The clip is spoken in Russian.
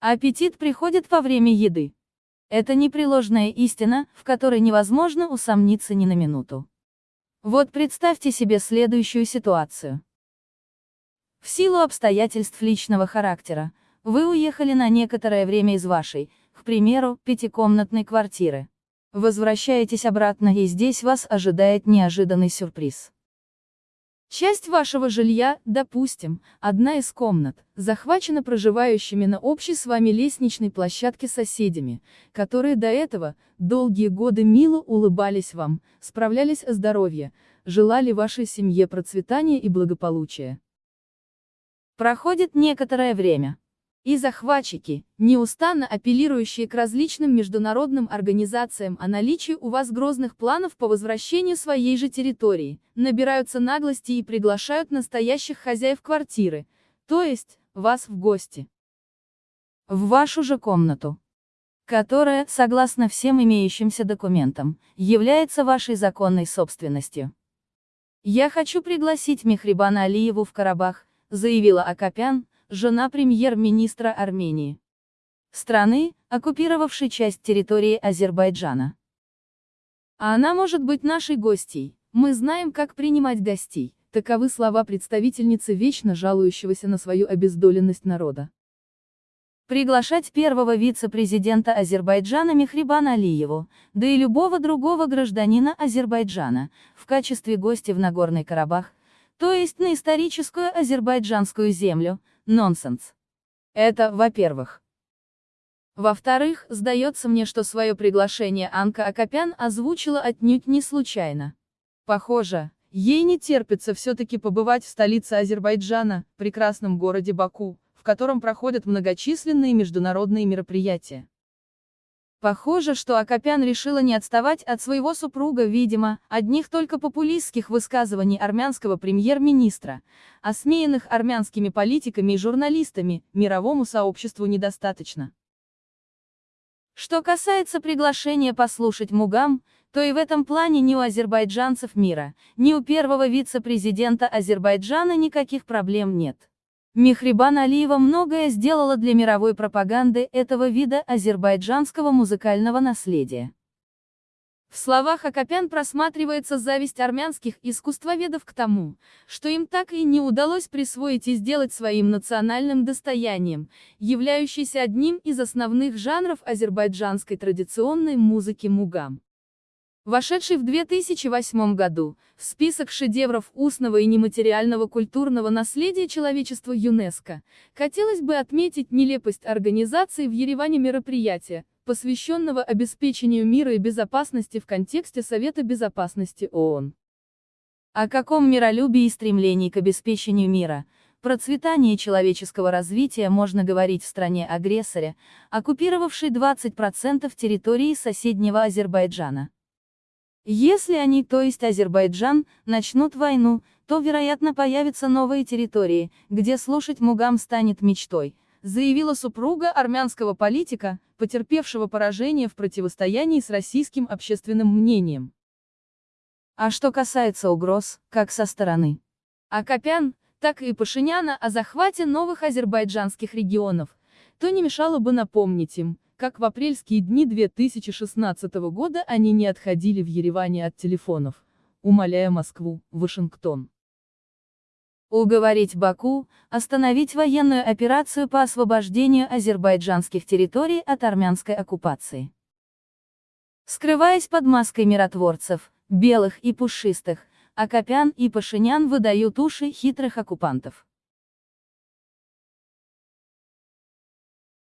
А аппетит приходит во время еды. Это непреложная истина, в которой невозможно усомниться ни на минуту. Вот представьте себе следующую ситуацию. В силу обстоятельств личного характера, вы уехали на некоторое время из вашей, к примеру, пятикомнатной квартиры. Возвращаетесь обратно и здесь вас ожидает неожиданный сюрприз. Часть вашего жилья, допустим, одна из комнат, захвачена проживающими на общей с вами лестничной площадке соседями, которые до этого, долгие годы мило улыбались вам, справлялись о здоровье, желали вашей семье процветания и благополучия. Проходит некоторое время. И захватчики, неустанно апеллирующие к различным международным организациям о наличии у вас грозных планов по возвращению своей же территории, набираются наглости и приглашают настоящих хозяев квартиры, то есть, вас в гости. В вашу же комнату которая, согласно всем имеющимся документам, является вашей законной собственностью. «Я хочу пригласить Мехрибана Алиеву в Карабах», заявила Акопян, жена премьер-министра Армении. Страны, оккупировавшей часть территории Азербайджана. А она может быть нашей гостьей. Мы знаем, как принимать гостей. Таковы слова представительницы вечно жалующегося на свою обездоленность народа. Приглашать первого вице-президента Азербайджана Мехрибана Алиеву, да и любого другого гражданина Азербайджана, в качестве гостя в Нагорный Карабах, то есть на историческую азербайджанскую землю, Нонсенс. Это, во-первых. Во-вторых, сдается мне, что свое приглашение Анка Акопян озвучила отнюдь не случайно. Похоже, ей не терпится все-таки побывать в столице Азербайджана, прекрасном городе Баку, в котором проходят многочисленные международные мероприятия. Похоже, что Акопян решила не отставать от своего супруга, видимо, одних только популистских высказываний армянского премьер-министра, осмеянных армянскими политиками и журналистами, мировому сообществу недостаточно. Что касается приглашения послушать Мугам, то и в этом плане ни у азербайджанцев мира, ни у первого вице-президента Азербайджана никаких проблем нет. Мехрибан Алиева многое сделала для мировой пропаганды этого вида азербайджанского музыкального наследия. В словах Акопян просматривается зависть армянских искусствоведов к тому, что им так и не удалось присвоить и сделать своим национальным достоянием, являющийся одним из основных жанров азербайджанской традиционной музыки мугам вошедший в 2008 году в список шедевров устного и нематериального культурного наследия человечества ЮНЕСКО, хотелось бы отметить нелепость организации в Ереване мероприятия, посвященного обеспечению мира и безопасности в контексте Совета Безопасности ООН. О каком миролюбии и стремлении к обеспечению мира, процветании человеческого развития можно говорить в стране-агрессоре, оккупировавшей 20% территории соседнего Азербайджана? Если они, то есть Азербайджан, начнут войну, то, вероятно, появятся новые территории, где слушать Мугам станет мечтой, заявила супруга армянского политика, потерпевшего поражение в противостоянии с российским общественным мнением. А что касается угроз, как со стороны Акопян, так и Пашиняна о захвате новых азербайджанских регионов, то не мешало бы напомнить им, как в апрельские дни 2016 года они не отходили в Ереване от телефонов, умоляя Москву, Вашингтон. Уговорить Баку, остановить военную операцию по освобождению азербайджанских территорий от армянской оккупации. Скрываясь под маской миротворцев, белых и пушистых, Акопян и Пашинян выдают уши хитрых оккупантов.